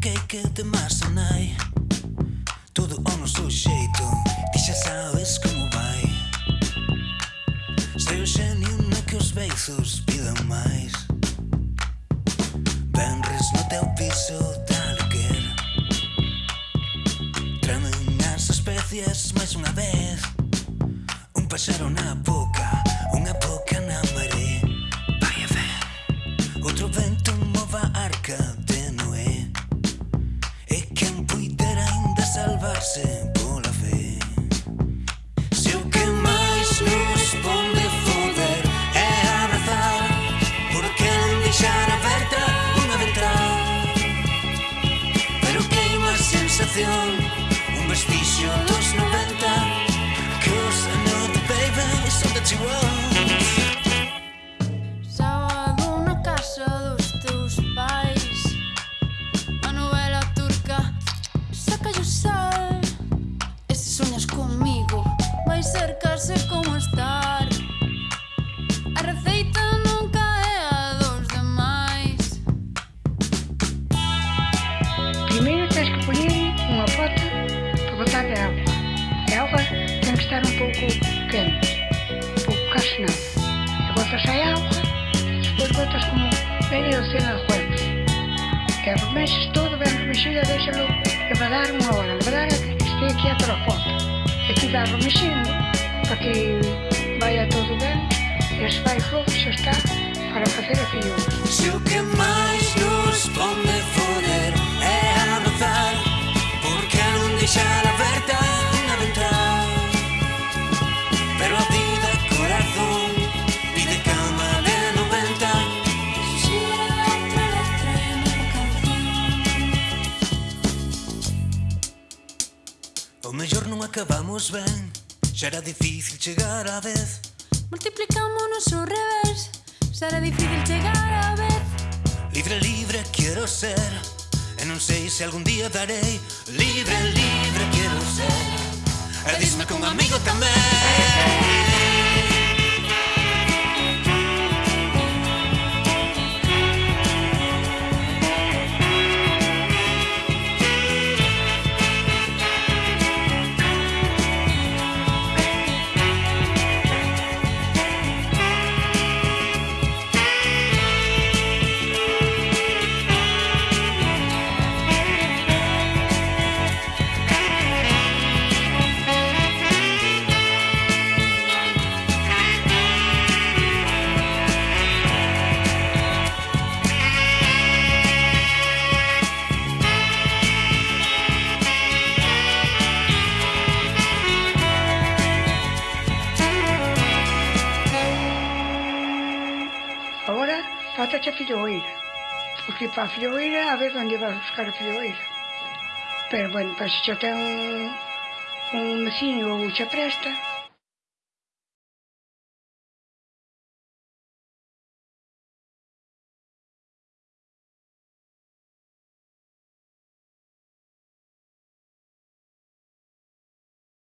que que te temer sanai Todo ao noso xeito Ti xa sabes como vai. Sei o xenio no que os beizos pidan máis. Benres no teu piso da lequer Tremen as especies máis unha vez. Un paxaro na boca canción Un vestixio dos 90 Cause I know the baby is all that you want Sábado na casa dos teus pais A novela turca Saca o sal. E se soñas comigo Vai ser case como estás podem estar um pouco quentes, um pouco calcinados. Gotas sem água, depois botas como media docena de huevos. Que remexes todo, ben remexido e déxalo levar unha hora. Levar a que este aquí a foto. E ti vas remexindo para que vaya todo ben e se vai flojo xa está para facer a fiola. que vamos ven, será difícil llegar a vez. Multiplicamos nuestro revés, será difícil llegar a vez. Libre, libre quiero ser, en un 6 algún día daré. Libre, libre quiero ser, e disme un amigo tamén. Bátate a filloeira, porque para a filloeira a ver onde vas buscar a filloeira. Pero, bueno, para se xa ten un, un vecino ou xa presta,